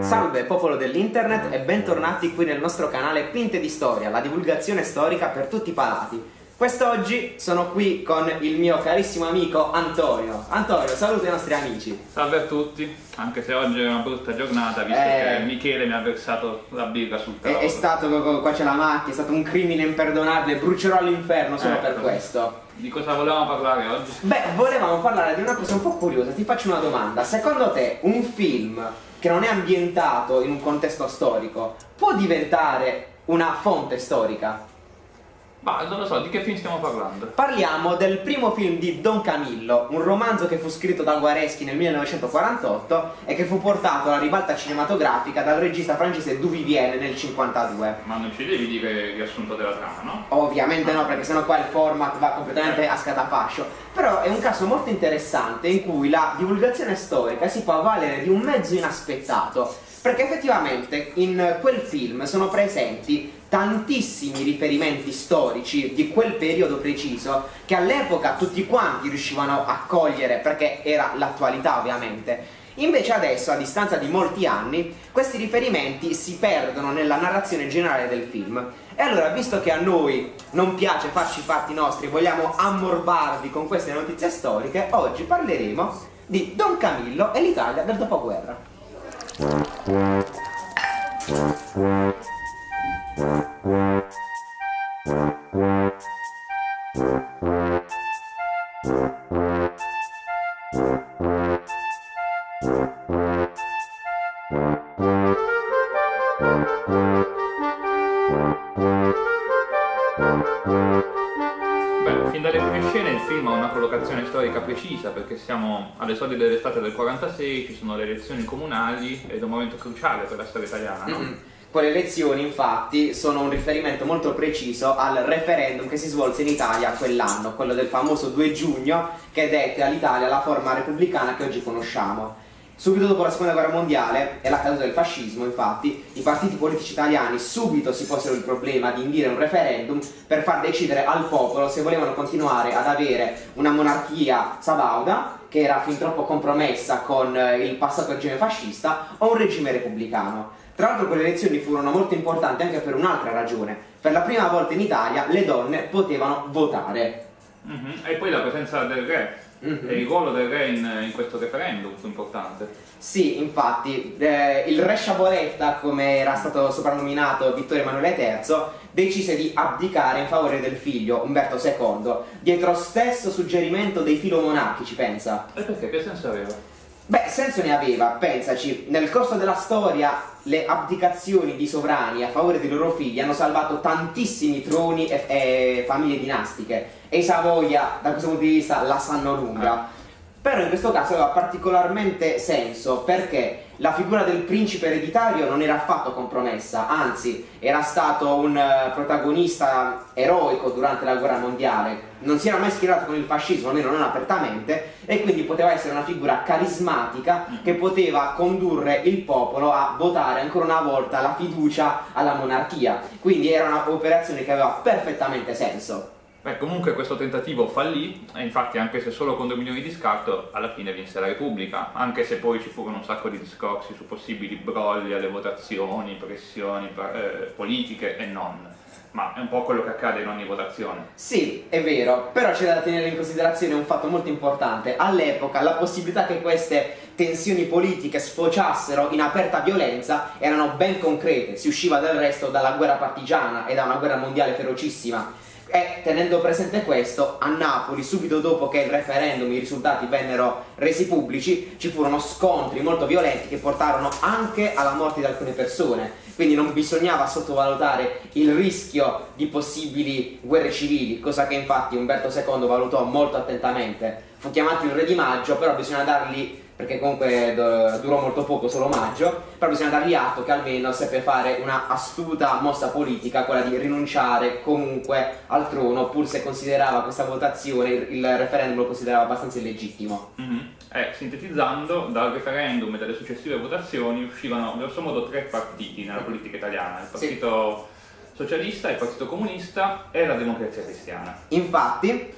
Salve popolo dell'internet e bentornati qui nel nostro canale Pinte di Storia, la divulgazione storica per tutti i palati. Quest'oggi sono qui con il mio carissimo amico Antonio. Antonio, saluta i nostri amici. Salve a tutti, anche se oggi è una brutta giornata, visto Eh. che Michele mi ha versato la birra sul È, tavolo. è stato, qua c'è la macchina, è stato un crimine imperdonabile, brucerò all'inferno solo Ecco. per questo. Di cosa volevamo parlare oggi? Beh, volevamo parlare di una cosa un po' curiosa, ti faccio una domanda. Secondo te un film che non è ambientato in un contesto storico può diventare una fonte storica? Ma non lo so, di che film stiamo parlando? Parliamo del primo film di Don Camillo, un romanzo che fu scritto da Guareschi nel 1948 e che fu portato alla ribalta cinematografica dal regista francese Duvivier nel 1952. Ma non ci devi dire il riassunto della trama, no? Ovviamente no, perché sennò qua il format va completamente a scatafascio. Però è un caso molto interessante in cui la divulgazione storica si può avvalere di un mezzo inaspettato. Perché effettivamente in quel film sono presenti tantissimi riferimenti storici di quel periodo preciso che all'epoca tutti quanti riuscivano a cogliere perché era l'attualità ovviamente. Invece adesso, a distanza di molti anni, questi riferimenti si perdono nella narrazione generale del film. E allora, visto che a noi non piace farci i fatti nostri, vogliamo ammorbarvi con queste notizie storiche, oggi parleremo di Don Camillo e l'Italia del dopoguerra. Alle soglie dell'estate del 46, ci sono le elezioni comunali ed è un momento cruciale per la storia italiana, no? Mm. Quelle elezioni, infatti, sono un riferimento molto preciso al referendum che si svolse in Italia quell'anno, quello del famoso 2 giugno, che dette all'Italia la forma repubblicana che oggi conosciamo. Subito dopo la seconda guerra mondiale e la caduta del fascismo, infatti, i partiti politici italiani subito si posero il problema di indire un referendum per far decidere al popolo se volevano continuare ad avere una monarchia sabauda, che era fin troppo compromessa con eh, il passato regime fascista, o un regime repubblicano. Tra l'altro quelle elezioni furono molto importanti anche per un'altra ragione. Per la prima volta in Italia le donne potevano votare. Mhm. E poi la presenza del re Mhm. e il ruolo del re in, in questo referendum fu importante. Sì, infatti, eh, il re Sciaboletta, come era stato soprannominato Vittorio Emanuele III, decise di abdicare in favore del figlio, Umberto II, dietro stesso suggerimento dei filomonarchici, pensa. E perché? Che senso aveva? Beh, senso ne aveva, pensaci, nel corso della storia le abdicazioni di sovrani a favore dei loro figli hanno salvato tantissimi troni e, e famiglie dinastiche e i Savoia da questo punto di vista la sanno lunga. Però in questo caso aveva particolarmente senso perché la figura del principe ereditario non era affatto compromessa, anzi era stato un eh, protagonista eroico durante la guerra mondiale, non si era mai schierato con il fascismo, almeno non apertamente, e quindi poteva essere una figura carismatica che poteva condurre il popolo a votare ancora una volta la fiducia alla monarchia. Quindi era un'operazione che aveva perfettamente senso. Beh, comunque questo tentativo fallì e infatti anche se solo con 2 milioni di scarto alla fine vinse la Repubblica, anche se poi ci furono un sacco di discorsi su possibili brogli alle votazioni, pressioni eh, politiche e non. Ma è un po' quello che accade in ogni votazione. Sì, è vero, però c'è da tenere in considerazione un fatto molto importante. All'epoca la possibilità che queste tensioni politiche sfociassero in aperta violenza erano ben concrete, si usciva del resto dalla guerra partigiana e da una guerra mondiale ferocissima. E tenendo presente questo, a Napoli, subito dopo che il referendum, i risultati vennero resi pubblici, ci furono scontri molto violenti che portarono anche alla morte di alcune persone. Quindi non bisognava sottovalutare il rischio di possibili guerre civili, cosa che infatti Umberto II valutò molto attentamente. Fu chiamato il re di maggio, però bisogna dargli perché comunque durò molto poco, solo maggio, però bisogna dargli atto che almeno seppe fare una astuta mossa politica, quella di rinunciare comunque al trono, pur se considerava questa votazione, il referendum lo considerava abbastanza illegittimo. Mhm. Eh, sintetizzando, dal referendum e dalle successive votazioni uscivano grosso modo tre partiti nella politica italiana, il Sì. partito socialista, il partito comunista e la democrazia cristiana. Infatti,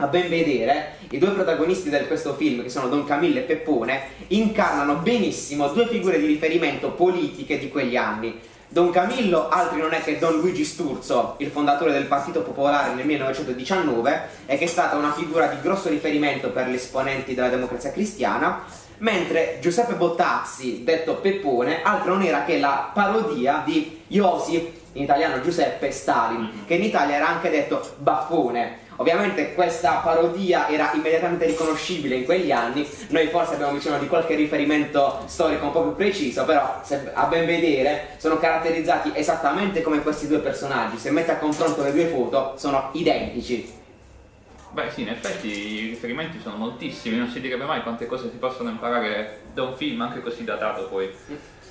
a ben vedere, i due protagonisti di questo film, che sono Don Camillo e Peppone, incarnano benissimo due figure di riferimento politiche di quegli anni. Don Camillo altri non è che Don Luigi Sturzo, il fondatore del Partito Popolare nel 1919 e che è stata una figura di grosso riferimento per gli esponenti della democrazia cristiana, mentre Giuseppe Bottazzi, detto Peppone, altro non era che la parodia di Iosif, in italiano Giuseppe Stalin, che in Italia era anche detto Baffone. Ovviamente questa parodia era immediatamente riconoscibile in quegli anni, noi forse abbiamo bisogno di qualche riferimento storico un po' più preciso, però se, a ben vedere sono caratterizzati esattamente come questi due personaggi, se metti a confronto le due foto sono identici. Beh sì, in effetti i riferimenti sono moltissimi, non si direbbe mai quante cose si possono imparare da un film anche così datato poi.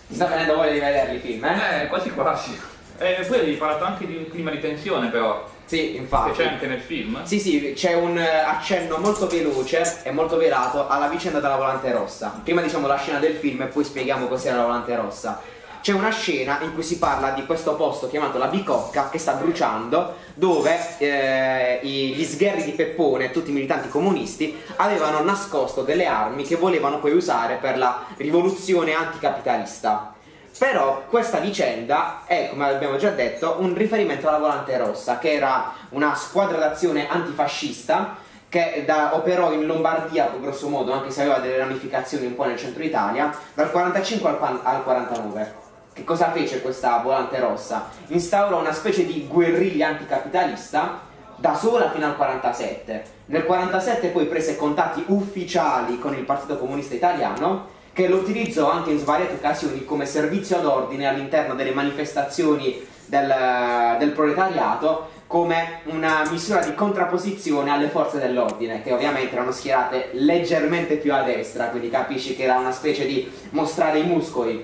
Ti sta venendo voglia di vederli i film, eh? Eh, quasi quasi. E poi avevi parlato anche di un clima di tensione però. Sì, infatti. Che c'è anche nel film? Sì, sì, c'è un eh, accenno molto veloce e molto velato alla vicenda della volante rossa. Prima diciamo la scena del film e poi spieghiamo cos'era la volante rossa. C'è una scena in cui si parla di questo posto chiamato la Bicocca che sta bruciando, dove eh, gli sgherri di Peppone tutti i militanti comunisti avevano nascosto delle armi che volevano poi usare per la rivoluzione anticapitalista. Però questa vicenda è, come abbiamo già detto, un riferimento alla Volante Rossa, che era una squadra d'azione antifascista che da, operò in Lombardia, grosso modo, anche se aveva delle ramificazioni un po' nel centro Italia, dal 45 al, al 49. Che cosa fece questa Volante Rossa? Instaurò una specie di guerriglia anticapitalista da sola fino al 47. Nel 47 poi prese contatti ufficiali con il Partito Comunista Italiano che lo utilizzò anche in svariate occasioni come servizio d'ordine all'interno delle manifestazioni del, del, proletariato come una misura di contrapposizione alle forze dell'ordine che ovviamente erano schierate leggermente più a destra quindi capisci che era una specie di mostrare i muscoli.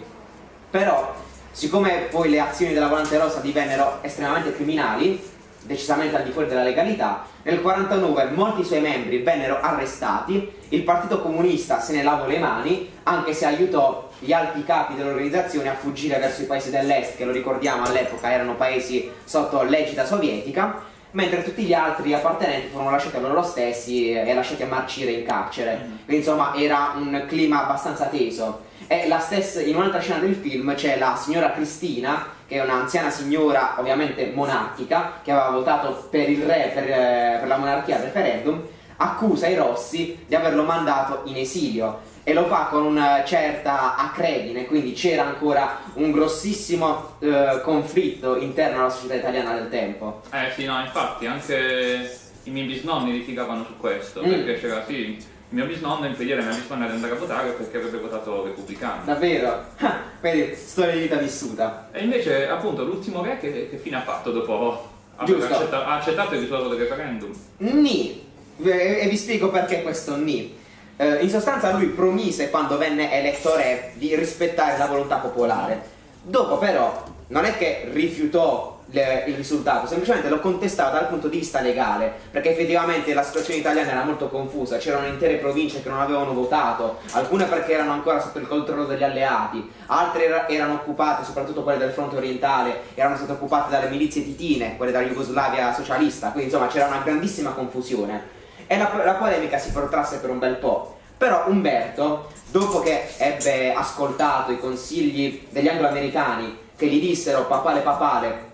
Però siccome poi le azioni della Volante Rosa divennero estremamente criminali decisamente al di fuori della legalità. Nel 1949 molti suoi membri vennero arrestati, il Partito Comunista se ne lavò le mani, anche se aiutò gli alti capi dell'organizzazione a fuggire verso i paesi dell'est, che lo ricordiamo all'epoca erano paesi sotto l'egida sovietica, mentre tutti gli altri appartenenti furono lasciati a loro stessi e lasciati a marcire in carcere. Mm. Quindi insomma era un clima abbastanza teso. E stessa, in un'altra scena del film c'è la signora Cristina, che è un'anziana signora ovviamente monarchica, che aveva votato per il re, per, eh, per la monarchia al referendum, accusa i Rossi di averlo mandato in esilio e lo fa con una certa acredine, quindi c'era ancora un grossissimo eh, conflitto interno alla società italiana del tempo. Eh sì, no, infatti anche i miei bisnonni litigavano su questo, mm. perché c'era sì, mio bisnonno impedire a mia bisnonna di andare a votare perché avrebbe votato repubblicano. Davvero? Ah, vedi, storia di vita vissuta. E invece, appunto, l'ultimo re che, che fine ha fatto dopo aver accettato, ha accettato il risultato del referendum? Ni. E vi spiego perché questo ni. Eh, in sostanza lui promise quando venne eletto re di rispettare la volontà popolare. Dopo però non è che rifiutò il risultato, semplicemente lo contestava dal punto di vista legale, perché effettivamente la situazione italiana era molto confusa, c'erano intere province che non avevano votato, alcune perché erano ancora sotto il controllo degli alleati, altre era, erano occupate, soprattutto quelle del fronte orientale, erano state occupate dalle milizie titine, quelle della Jugoslavia socialista, quindi insomma c'era una grandissima confusione. E la, la polemica si protrasse per un bel po'. Però Umberto, dopo che ebbe ascoltato i consigli degli anglo-americani che gli dissero papale papale,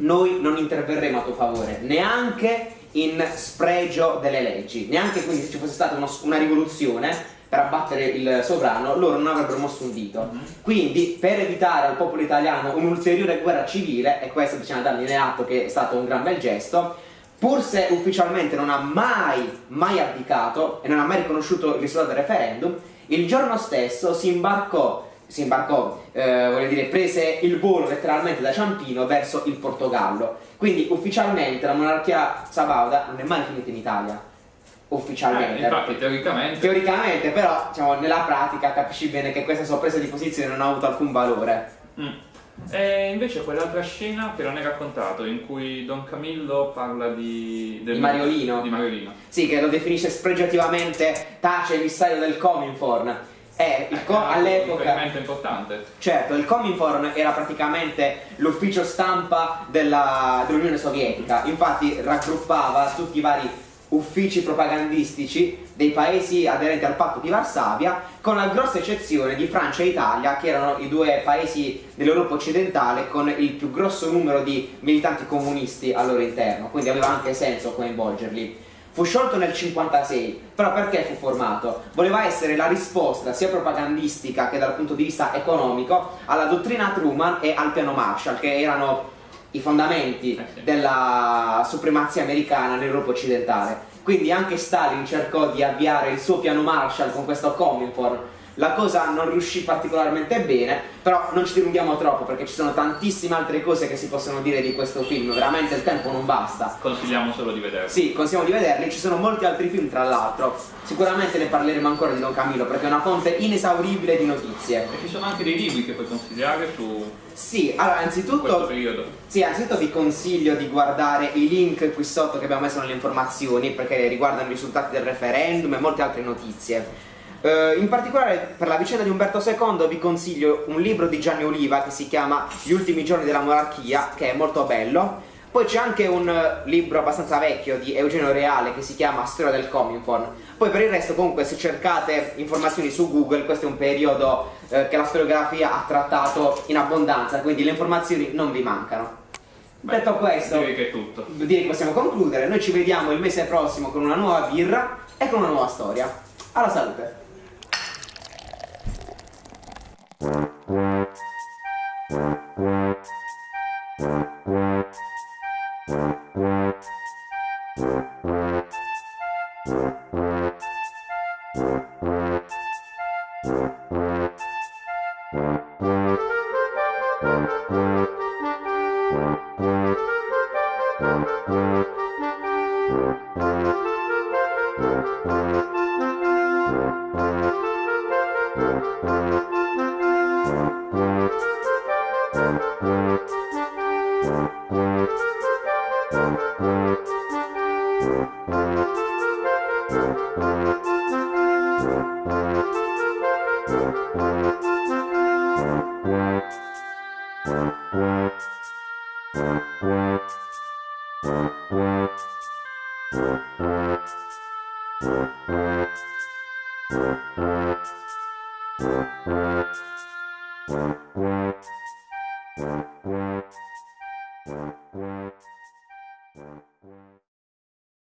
noi non interverremo a tuo favore, neanche in spregio delle leggi, neanche quindi se ci fosse stata uno, una rivoluzione per abbattere il sovrano, loro non avrebbero mosso un dito. Mm-hmm. Quindi, per evitare al popolo italiano un'ulteriore guerra civile, e questo bisogna dargli atto che è stato un gran bel gesto, pur se ufficialmente non ha mai, mai abdicato e non ha mai riconosciuto il risultato del referendum, il giorno stesso si imbarcò, si imbarcò eh, voglio dire, prese il volo letteralmente da Ciampino verso il Portogallo. Quindi ufficialmente la monarchia sabauda non è mai finita in Italia. Ufficialmente. Eh, infatti, teoricamente. Teoricamente, però, diciamo, nella pratica capisci bene che questa sua presa di posizione non ha avuto alcun valore. Mm. E invece quell'altra scena che non hai raccontato, in cui Don Camillo parla di... Del, di Mariolino. Di Mariolino. Sì, che lo definisce spregiativamente tace emissario del Cominforn. Eh, il co- eh, all'epoca... Un importante. Certo, il Cominforn era praticamente l'ufficio stampa della, dell'Unione Sovietica, infatti raggruppava tutti i vari uffici propagandistici dei paesi aderenti al patto di Varsavia, con la grossa eccezione di Francia e Italia, che erano i due paesi dell'Europa occidentale con il più grosso numero di militanti comunisti al loro interno, quindi aveva anche senso coinvolgerli. Fu sciolto nel 1956, però perché fu formato? Voleva essere la risposta sia propagandistica che dal punto di vista economico alla dottrina Truman e al piano Marshall, che erano i fondamenti eh della supremazia americana nell'Europa occidentale. Quindi anche Stalin cercò di avviare il suo piano Marshall con questo Cominform la cosa non riuscì particolarmente bene, però non ci dilunghiamo troppo perché ci sono tantissime altre cose che si possono dire di questo film, veramente il tempo non basta. Consigliamo solo di vederli. Sì, consigliamo di vederli, ci sono molti altri film tra l'altro, sicuramente ne parleremo ancora di Don Camillo perché è una fonte inesauribile di notizie. E ci sono anche dei libri che puoi consigliare su... Sì, allora anzitutto... Sì, anzitutto vi consiglio di guardare i link qui sotto che abbiamo messo nelle informazioni perché riguardano i risultati del referendum e molte altre notizie. Uh, in particolare per la vicenda di Umberto II vi consiglio un libro di Gianni Oliva che si chiama Gli ultimi giorni della monarchia, che è molto bello. Poi c'è anche un uh, libro abbastanza vecchio di Eugenio Reale che si chiama Storia del Cominform. Poi per il resto comunque se cercate informazioni su Google, questo è un periodo uh, che la storiografia ha trattato in abbondanza, quindi le informazioni non vi mancano. Beh, Detto questo, direi che è tutto. Direi che possiamo concludere. Noi ci vediamo il mese prossimo con una nuova birra e con una nuova storia. Alla salute! Wow.